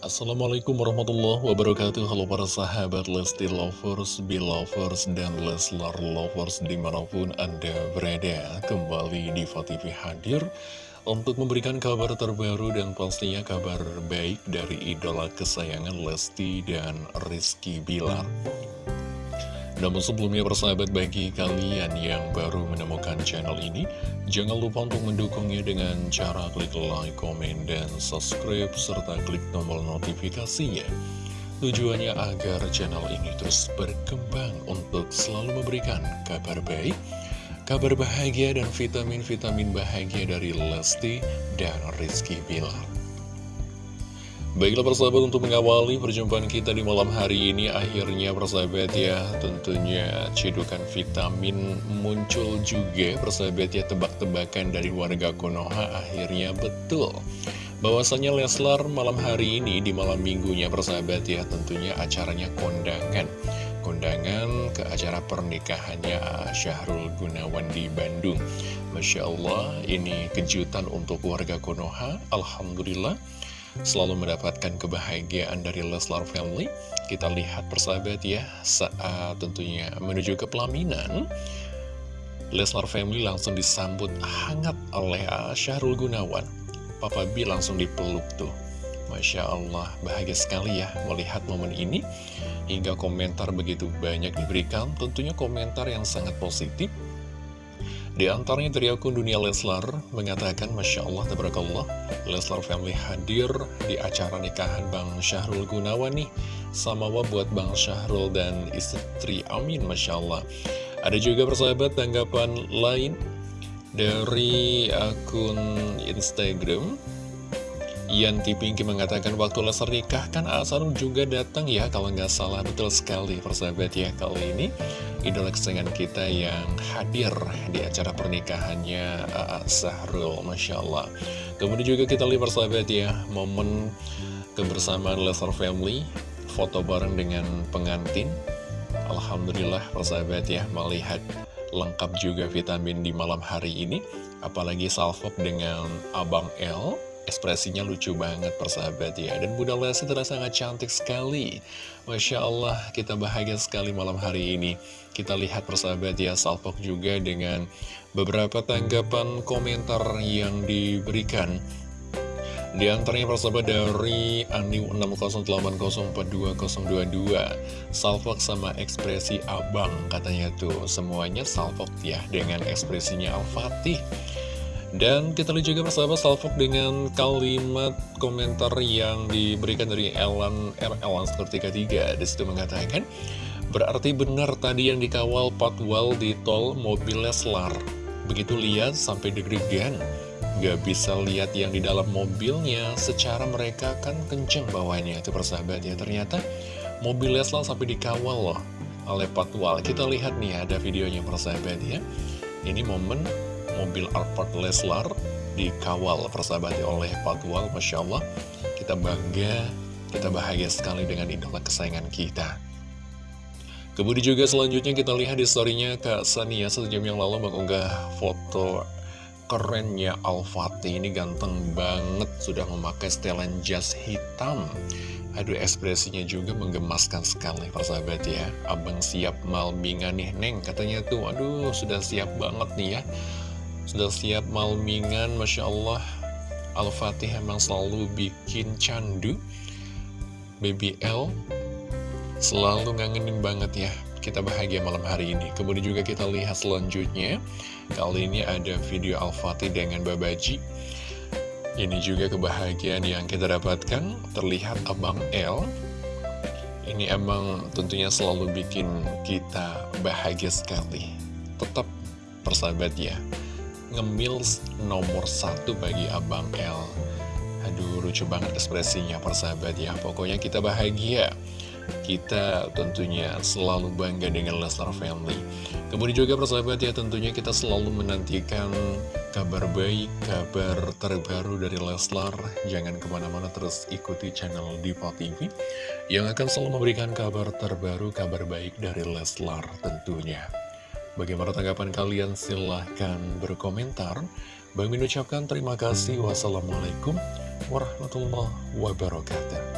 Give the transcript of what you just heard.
Assalamualaikum warahmatullahi wabarakatuh. Halo para sahabat Lesti Lovers, Belovers, dan Leslar Lovers di mana pun Anda berada. Kembali di TV hadir untuk memberikan kabar terbaru dan pastinya kabar baik dari idola kesayangan Lesti dan Rizky Bilar namun sebelumnya persahabat bagi kalian yang baru menemukan channel ini, jangan lupa untuk mendukungnya dengan cara klik like, komen, dan subscribe, serta klik tombol notifikasinya. Tujuannya agar channel ini terus berkembang untuk selalu memberikan kabar baik, kabar bahagia, dan vitamin-vitamin bahagia dari Lesti dan Rizky Bilar. Baiklah persahabat untuk mengawali perjumpaan kita di malam hari ini Akhirnya persahabat ya tentunya cedukan vitamin muncul juga. Persahabat ya tebak-tebakan dari warga Konoha akhirnya betul. Bahwasanya Leslar malam hari ini di malam minggunya persahabat ya tentunya acaranya kondangan. Kondangan ke acara pernikahannya Syahrul Gunawan di Bandung. Masya Allah ini kejutan untuk warga Konoha Alhamdulillah selalu mendapatkan kebahagiaan dari Leslar Family. Kita lihat persahabat ya, saat tentunya menuju ke pelaminan, Leslar Family langsung disambut hangat oleh Syahrul Gunawan. Papa B langsung dipeluk tuh. Masya Allah, bahagia sekali ya melihat momen ini. Hingga komentar begitu banyak diberikan, tentunya komentar yang sangat positif di antaranya dari akun Dunia Leslar mengatakan Masya Allah, Tabarakallah, Leslar Family hadir di acara nikahan Bang Syahrul Gunawan nih. Sama buat Bang Syahrul dan istri Amin, Masya Allah. Ada juga persahabat tanggapan lain dari akun Instagram Yanti Pinky mengatakan waktu Leslar nikah kan Asar juga datang ya kalau nggak salah betul sekali persahabat ya kali ini idola kesayangan kita yang hadir di acara pernikahannya uh, Sahrul, Masya Allah. Kemudian juga kita lihat persahabat ya, momen kebersamaan Lesnar Family, foto bareng dengan pengantin. Alhamdulillah persahabat ya, melihat lengkap juga vitamin di malam hari ini. Apalagi salvok dengan Abang L Ekspresinya lucu banget persahabat ya. Dan Bunda Lesti terasa sangat cantik sekali. Masya Allah kita bahagia sekali malam hari ini. Kita lihat persahabat ya Salpok juga dengan beberapa tanggapan komentar yang diberikan. Di antaranya persahabat dari Aniu 608042022 Salfok sama ekspresi abang katanya tuh. Semuanya salfok ya dengan ekspresinya Al-Fatih dan kita lihat juga persahabat salvok dengan kalimat komentar yang diberikan dari Elan R. Elan seperti ketiga. Di situ mengatakan, berarti benar tadi yang dikawal patwal di tol mobil Leslar. Begitu lihat sampai deg-degan. Gak bisa lihat yang di dalam mobilnya secara mereka kan kenceng bawahnya itu persahabat ya. Ternyata mobil Leslar sampai dikawal loh oleh patwal. Kita lihat nih ada videonya persahabat ya. Ini momen mobil Alphard Leslar dikawal persahabat oleh Patwal, Masya Allah. Kita bangga, kita bahagia sekali dengan idola kesayangan kita. Kemudian juga selanjutnya kita lihat di storynya Kak Sania sejam yang lalu mengunggah foto kerennya Al-Fatih. Ini ganteng banget sudah memakai setelan jas hitam. Aduh ekspresinya juga menggemaskan sekali persahabat ya. Abang siap malmingan nih Neng. Katanya tuh aduh sudah siap banget nih ya sudah siap malmingan, Masya Allah. Al-Fatih emang selalu bikin candu. BBL Selalu ngangenin banget ya. Kita bahagia malam hari ini. Kemudian juga kita lihat selanjutnya. Kali ini ada video Al-Fatih dengan Babaji Ini juga kebahagiaan yang kita dapatkan. Terlihat Abang L. Ini emang tentunya selalu bikin kita bahagia sekali. Tetap persahabat ya ngemil nomor satu bagi Abang L. Aduh lucu banget ekspresinya persahabat ya. Pokoknya kita bahagia. Kita tentunya selalu bangga dengan Leslar Family. Kemudian juga persahabat ya tentunya kita selalu menantikan kabar baik, kabar terbaru dari Leslar. Jangan ke mana-mana terus ikuti channel Diva TV Yang akan selalu memberikan kabar terbaru, kabar baik dari Leslar tentunya Bagaimana tanggapan kalian? Silahkan berkomentar. Bang Min ucapkan terima kasih. Wassalamualaikum warahmatullahi wabarakatuh.